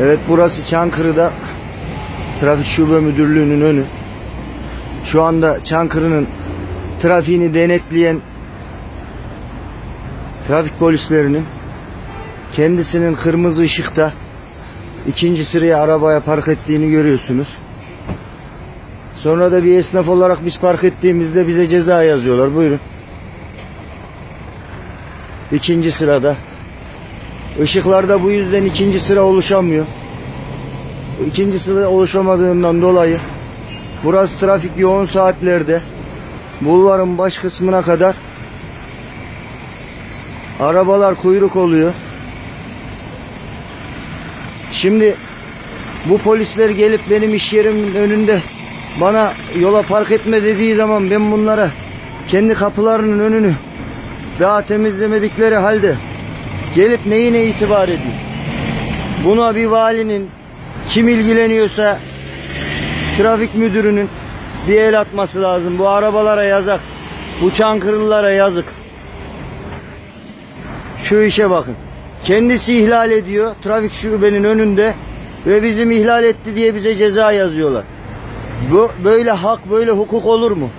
Evet burası Çankırı'da Trafik Şube Müdürlüğü'nün önü. Şu anda Çankırı'nın trafiğini denetleyen trafik polislerinin kendisinin kırmızı ışıkta ikinci sıraya arabaya park ettiğini görüyorsunuz. Sonra da bir esnaf olarak biz park ettiğimizde bize ceza yazıyorlar. Buyurun. İkinci sırada. Işıklarda bu yüzden ikinci sıra oluşamıyor. İkinci sıra oluşamadığından dolayı burası trafik yoğun saatlerde bulvarın baş kısmına kadar arabalar kuyruk oluyor. Şimdi bu polisler gelip benim iş yerimin önünde bana yola park etme dediği zaman ben bunlara kendi kapılarının önünü daha temizlemedikleri halde gelip neyine itibar edeyim? Buna bir valinin kim ilgileniyorsa trafik müdürünün bir el atması lazım. Bu arabalara yazık. Bu Çankırılılara yazık. Şu işe bakın. Kendisi ihlal ediyor trafik şubenin önünde ve bizim ihlal etti diye bize ceza yazıyorlar. Bu böyle hak böyle hukuk olur mu?